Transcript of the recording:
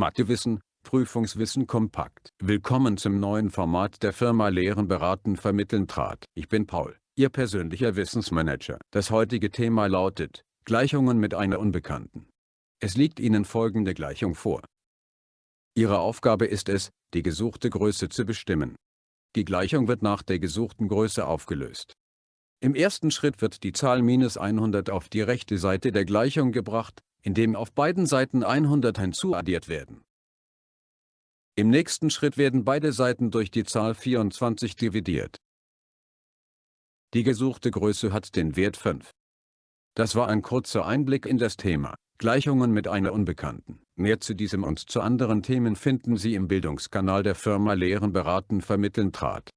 Mathewissen, Prüfungswissen kompakt. Willkommen zum neuen Format der Firma Lehren beraten vermitteln trat. Ich bin Paul, Ihr persönlicher Wissensmanager. Das heutige Thema lautet, Gleichungen mit einer Unbekannten. Es liegt Ihnen folgende Gleichung vor. Ihre Aufgabe ist es, die gesuchte Größe zu bestimmen. Die Gleichung wird nach der gesuchten Größe aufgelöst. Im ersten Schritt wird die Zahl minus 100 auf die rechte Seite der Gleichung gebracht, indem auf beiden Seiten 100 hinzuaddiert werden. Im nächsten Schritt werden beide Seiten durch die Zahl 24 dividiert. Die gesuchte Größe hat den Wert 5. Das war ein kurzer Einblick in das Thema Gleichungen mit einer Unbekannten. Mehr zu diesem und zu anderen Themen finden Sie im Bildungskanal der Firma Lehren beraten vermitteln trat.